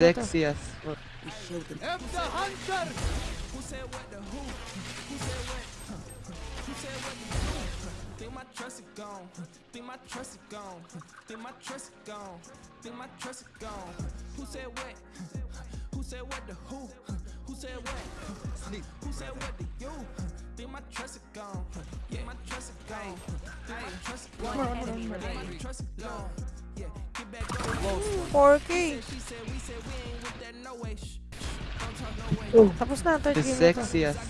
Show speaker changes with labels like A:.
A: Sexy as fuck.
B: F the hunter! Who said what the who? Who said what? Who said what the who? Think my trust is gone. Think my trust is gone. Think my trust is gone. Think my trust is gone. Who said what? Who said what the who? Who said what? Who said what the you? Think my trust is gone. Think my trust is gone. Think my trust is gone. Think my trust is gone.
C: 4K.
B: Ooh.
C: Tapos na, 13
A: minutes. The sexiest.